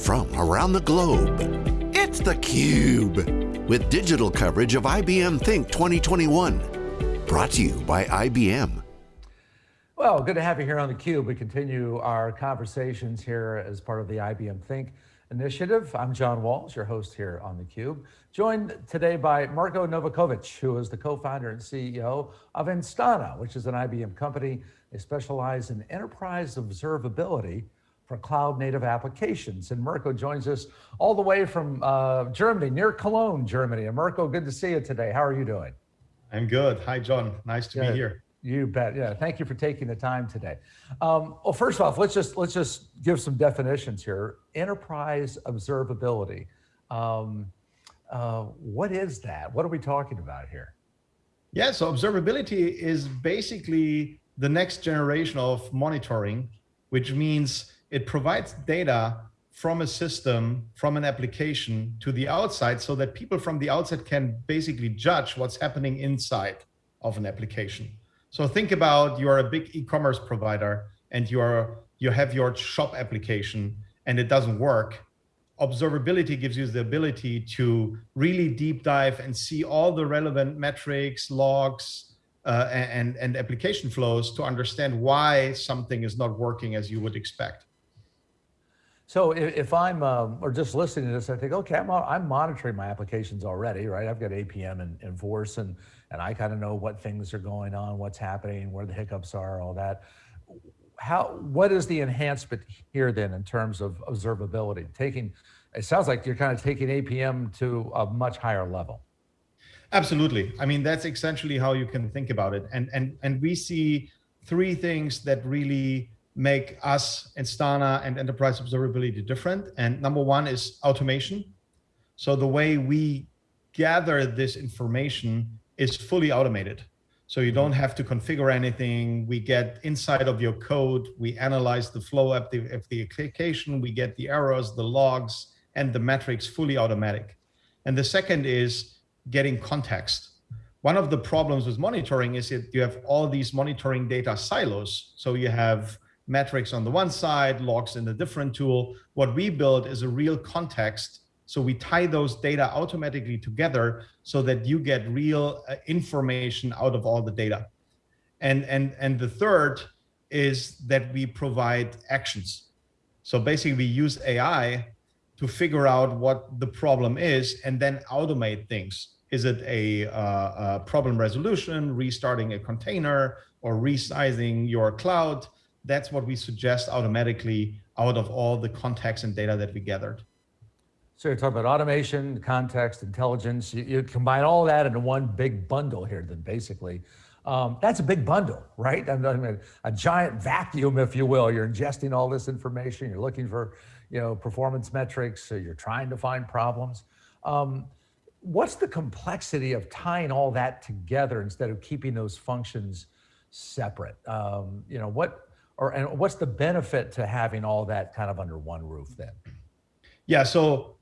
from around the globe. It's theCUBE, with digital coverage of IBM Think 2021. Brought to you by IBM. Well, good to have you here on theCUBE. We continue our conversations here as part of the IBM Think initiative. I'm John Walls, your host here on theCUBE. Joined today by Mirko Novakovic, who is the co-founder and CEO of Instana, which is an IBM company. They specialize in enterprise observability for cloud native applications. And Mirko joins us all the way from uh, Germany, near Cologne, Germany. And Mirko, good to see you today. How are you doing? I'm good. Hi, John. Nice to be here. You bet. Yeah. Thank you for taking the time today. Um, well, first off, let's just let's just give some definitions here. Enterprise observability. Um, uh, what is that? What are we talking about here? Yeah. So observability is basically the next generation of monitoring, which means it provides data from a system, from an application to the outside so that people from the outside can basically judge what's happening inside of an application. So think about you are a big e-commerce provider and you are you have your shop application and it doesn't work. Observability gives you the ability to really deep dive and see all the relevant metrics, logs, uh, and, and application flows to understand why something is not working as you would expect. So if, I'm, um, or just listening to this, I think, okay, I'm, I'm monitoring my applications already, right? I've got APM and, and Force and, and I kind of know what things are going on, what's happening, where the hiccups are, all that. How, what is the enhancement here then in terms of observability? Taking, it sounds like you're kind of taking APM to a much higher level. Absolutely. I mean, that's essentially how you can think about it. And, and, and we see three things that really make us Instana and enterprise observability different. And number one is automation. So the way we gather this information is fully automated. So you don't have to configure anything. We get inside of your code. We analyze the flow of the, of the application. We get the errors, the logs, and the metrics fully automatic. And the second is getting context. One of the problems with monitoring is that you have all these monitoring data silos. So you have metrics on the one side, logs in a different tool. What we build is a real context. So we tie those data automatically together so that you get real uh, information out of all the data. And, and, and the third is that we provide actions. So basically we use AI to figure out what the problem is and then automate things. Is it a, uh, a problem resolution, restarting a container or resizing your cloud? That's what we suggest automatically out of all the context and data that we gathered. So you're talking about automation, context, intelligence. You, you combine all that into one big bundle here, then basically. Um, that's a big bundle, right? I mean, a giant vacuum, if you will. You're ingesting all this information. You're looking for, you know, performance metrics. So you're trying to find problems. Um, what's the complexity of tying all that together instead of keeping those functions separate? Um, you know, what or and what's the benefit to having all that kind of under one roof then? Yeah, so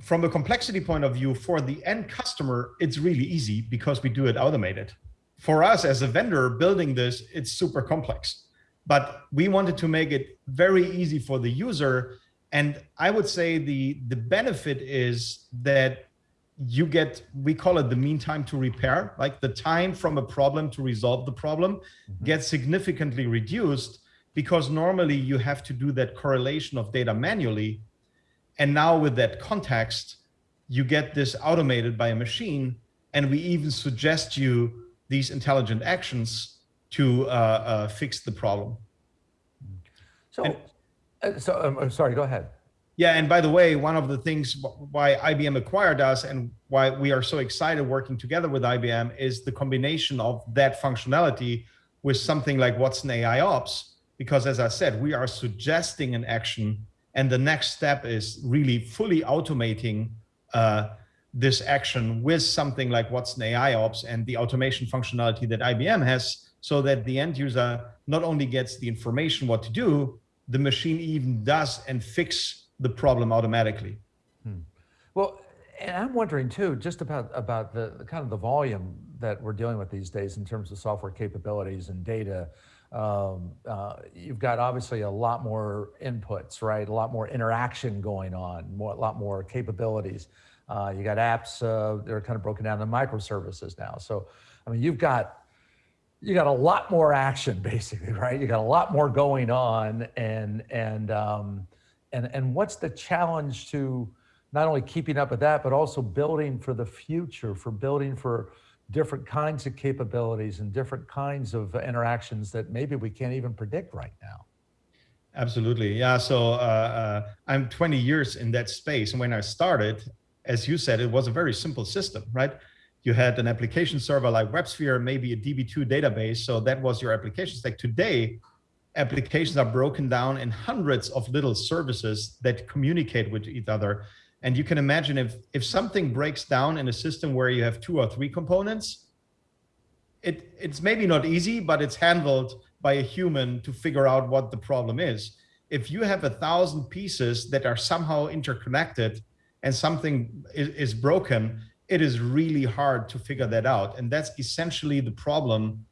from a complexity point of view, for the end customer, it's really easy because we do it automated. For us as a vendor building this, it's super complex. But we wanted to make it very easy for the user. And I would say the, the benefit is that you get, we call it the mean time to repair, like the time from a problem to resolve the problem mm -hmm. gets significantly reduced because normally you have to do that correlation of data manually. And now with that context, you get this automated by a machine. And we even suggest you these intelligent actions to uh, uh, fix the problem. So, and, uh, so um, I'm sorry, go ahead. Yeah, and by the way, one of the things why IBM acquired us and why we are so excited working together with IBM is the combination of that functionality with something like Watson AI Ops, because as I said, we are suggesting an action and the next step is really fully automating uh, this action with something like Watson AI Ops and the automation functionality that IBM has so that the end user not only gets the information what to do, the machine even does and fix the problem automatically. Hmm. Well, and I'm wondering too, just about, about the, the kind of the volume that we're dealing with these days in terms of software capabilities and data um, uh, you've got obviously a lot more inputs, right? A lot more interaction going on, more, a lot more capabilities. Uh, you got apps uh, that are kind of broken down into microservices now. So, I mean, you've got you got a lot more action, basically, right? You got a lot more going on, and and um, and and what's the challenge to not only keeping up with that, but also building for the future, for building for different kinds of capabilities and different kinds of interactions that maybe we can't even predict right now. Absolutely. Yeah. So uh, uh, I'm 20 years in that space. And when I started, as you said, it was a very simple system, right? You had an application server like WebSphere, maybe a DB2 database. So that was your application stack. Today, applications are broken down in hundreds of little services that communicate with each other. And you can imagine if, if something breaks down in a system where you have two or three components, it, it's maybe not easy, but it's handled by a human to figure out what the problem is. If you have a thousand pieces that are somehow interconnected and something is, is broken, it is really hard to figure that out. And that's essentially the problem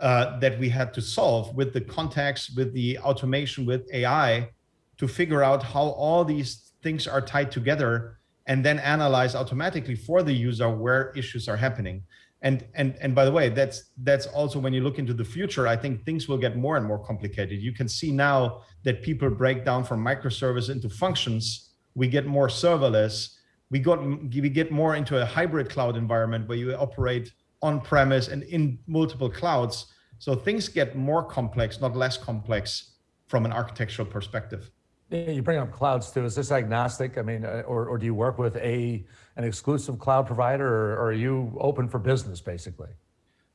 uh, that we had to solve with the context, with the automation, with AI, to figure out how all these things are tied together and then analyze automatically for the user where issues are happening. And, and, and by the way, that's, that's also when you look into the future, I think things will get more and more complicated. You can see now that people break down from microservice into functions. We get more serverless. We, got, we get more into a hybrid cloud environment where you operate on premise and in multiple clouds. So things get more complex, not less complex from an architectural perspective. You bring up clouds too. Is this agnostic? I mean, uh, or, or do you work with a an exclusive cloud provider, or, or, are you open for business basically?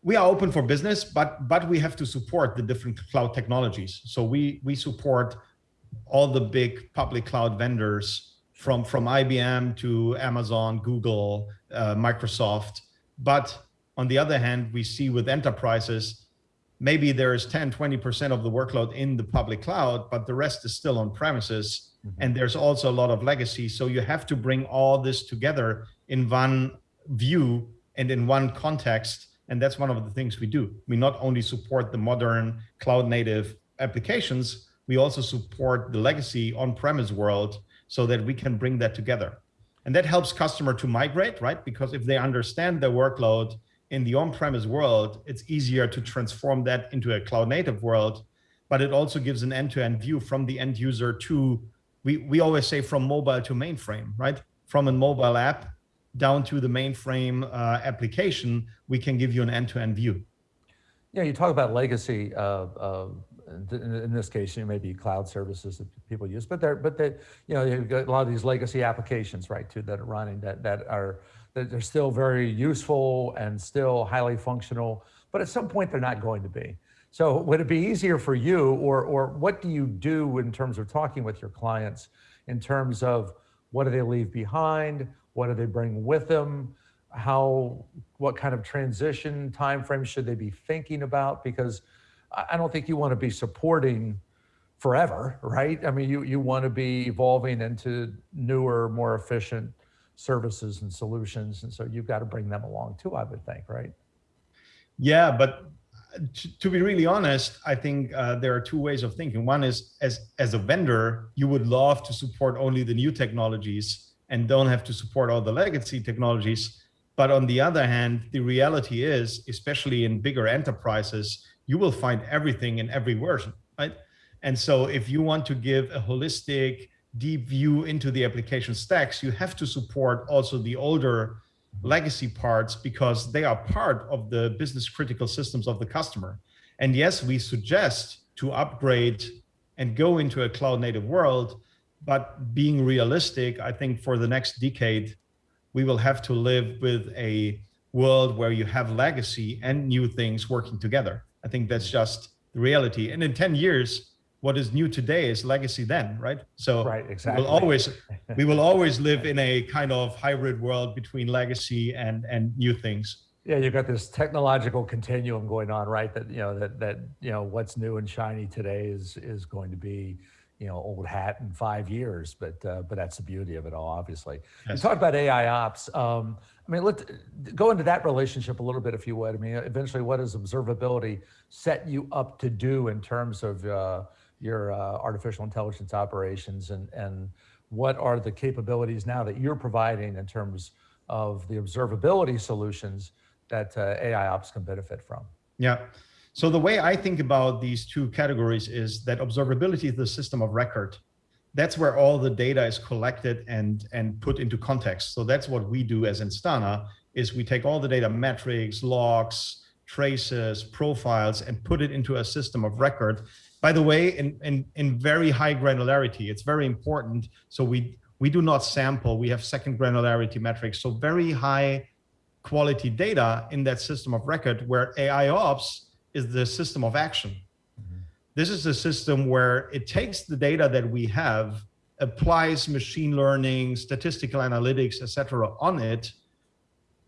We are open for business, but but we have to support the different cloud technologies. So we we support all the big public cloud vendors from from IBM to Amazon, Google, uh, Microsoft. But on the other hand, we see with enterprises maybe there's 10, 20% of the workload in the public cloud, but the rest is still on premises. Mm -hmm. And there's also a lot of legacy. So you have to bring all this together in one view and in one context. And that's one of the things we do. We not only support the modern cloud native applications, we also support the legacy on-premise world so that we can bring that together. And that helps customer to migrate, right? Because if they understand their workload, in the on-premise world, it's easier to transform that into a cloud native world, but it also gives an end-to-end -end view from the end user to, we, we always say from mobile to mainframe, right? From a mobile app down to the mainframe uh, application, we can give you an end-to-end -end view. Yeah, you talk about legacy. Uh, uh, in this case, you know, maybe cloud services that people use, but they're, but they, you know, you've got a lot of these legacy applications, right, too, that are running that that are they're still very useful and still highly functional, but at some point they're not going to be. So would it be easier for you or, or what do you do in terms of talking with your clients in terms of what do they leave behind? What do they bring with them? How, what kind of transition timeframe should they be thinking about? Because I don't think you want to be supporting forever, right? I mean, you, you want to be evolving into newer, more efficient services and solutions. And so you've got to bring them along too, I would think, right? Yeah, but to be really honest, I think uh, there are two ways of thinking. One is as, as a vendor, you would love to support only the new technologies and don't have to support all the legacy technologies. But on the other hand, the reality is, especially in bigger enterprises, you will find everything in every version, right? And so if you want to give a holistic, deep view into the application stacks, you have to support also the older legacy parts because they are part of the business critical systems of the customer. And yes, we suggest to upgrade and go into a cloud native world, but being realistic, I think for the next decade, we will have to live with a world where you have legacy and new things working together. I think that's just the reality. And in 10 years, what is new today is legacy then, right? So right, exactly. we'll always we will always live in a kind of hybrid world between legacy and and new things. Yeah, you've got this technological continuum going on, right? That you know that that you know what's new and shiny today is is going to be you know, old hat in five years, but uh, but that's the beauty of it all, obviously. Yes. You talked about AI ops. Um, I mean, let's go into that relationship a little bit, if you would. I mean, eventually, what does observability set you up to do in terms of uh, your uh, artificial intelligence operations, and and what are the capabilities now that you're providing in terms of the observability solutions that uh, AI ops can benefit from? Yeah. So the way I think about these two categories is that observability is the system of record. That's where all the data is collected and, and put into context. So that's what we do as Instana is we take all the data metrics, logs, traces, profiles, and put it into a system of record. By the way, in, in, in very high granularity, it's very important. So we, we do not sample, we have second granularity metrics. So very high quality data in that system of record where AI ops is the system of action. Mm-hmm. This is a system where it takes the data that we have, applies machine learning, statistical analytics, etc., on it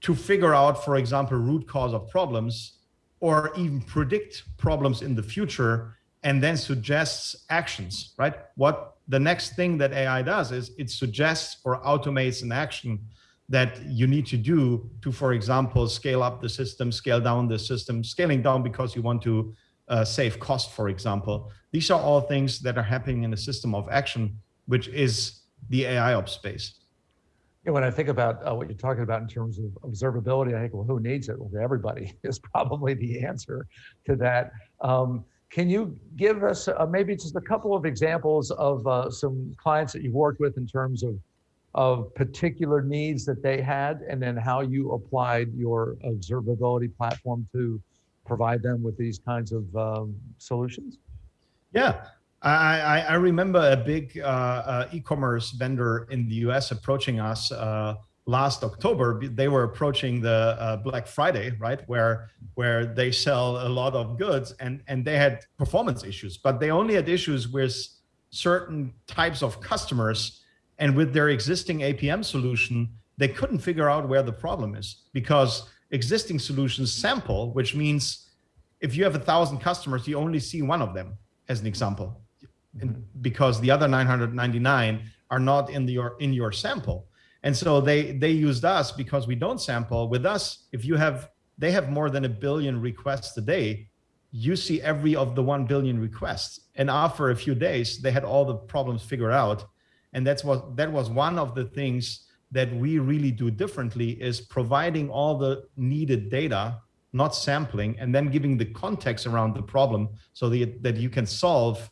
to figure out, for example, root cause of problems or even predict problems in the future and then suggests actions, right? What the next thing that AI does is it suggests or automates an action that you need to do to, for example, scale up the system, scale down the system, scaling down because you want to uh, save cost, for example. These are all things that are happening in a system of action, which is the AI ops space. Yeah, when I think about uh, what you're talking about in terms of observability, I think, well, who needs it? Well, everybody is probably the answer to that. Um, can you give us uh, maybe just a couple of examples of uh, some clients that you've worked with in terms of of particular needs that they had and then how you applied your observability platform to provide them with these kinds of um, solutions? Yeah, I, I remember a big uh, uh, e-commerce vendor in the US approaching us uh, last October. They were approaching the uh, Black Friday, right, where where they sell a lot of goods, and and they had performance issues, but they only had issues with certain types of customers and with their existing APM solution, they couldn't figure out where the problem is because existing solutions sample, which means if you have a thousand customers, you only see one of them as an example, mm -hmm. because the other 999 are not in your in your sample. And so they they used us because we don't sample. With us, if you have they have more than a billion requests a day, you see every of the 1 billion requests. And after a few days, they had all the problems figured out and that's what that was one of the things that we really do differently is providing all the needed data, not sampling, and then giving the context around the problem so that, that you can solve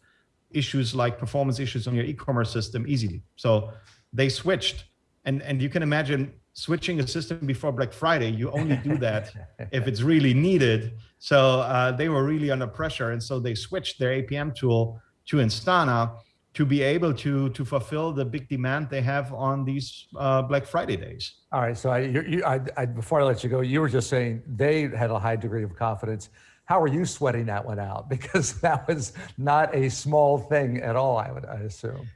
issues like performance issues on your e-commerce system easily. So they switched and, and you can imagine switching a system before Black Friday, you only do that if it's really needed. So uh, they were really under pressure. And so they switched their APM tool to Instana to be able to to fulfill the big demand they have on these uh, Black Friday days. All right. So I, you, I, I, before I let you go, you were just saying they had a high degree of confidence. How are you sweating that one out? Because that was not a small thing at all. I would I assume.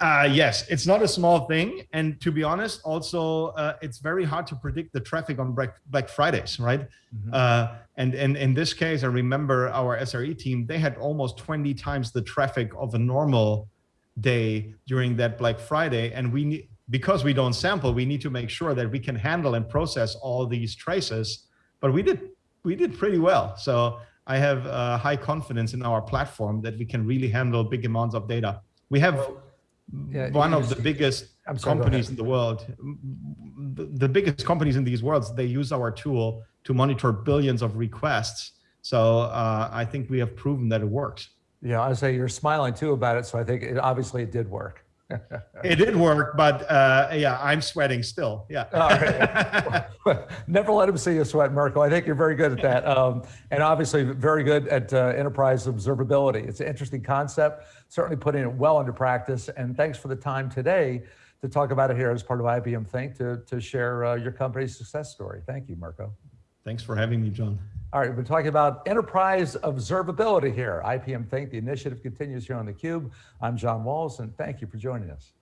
Uh, yes, it's not a small thing. And to be honest, also, uh, it's very hard to predict the traffic on Black, Black Fridays, right? Mm -hmm. uh, and, and in this case, I remember our SRE team, they had almost 20 times the traffic of a normal day during that Black Friday. And we need, because we don't sample, we need to make sure that we can handle and process all these traces. But we did, we did pretty well. So I have uh, high confidence in our platform that we can really handle big amounts of data. We have yeah, one of the biggest sorry, companies in the world. The, biggest companies in these worlds, they use our tool to monitor billions of requests. So uh, I think we have proven that it works. Yeah, I say you're smiling too about it, so I think it, obviously it did work. It did work, but uh, yeah, I'm sweating still. Yeah. Never let him see you sweat, Mirko. I think you're very good at that, um, and obviously very good at uh, enterprise observability. It's an interesting concept. Certainly putting it well into practice. And thanks for the time today to talk about it here as part of IBM Think to to share uh, your company's success story. Thank you, Mirko. Thanks for having me, John. All right, been talking about enterprise observability here. IBM Think, the initiative continues here on theCUBE. I'm John Walls, and thank you for joining us.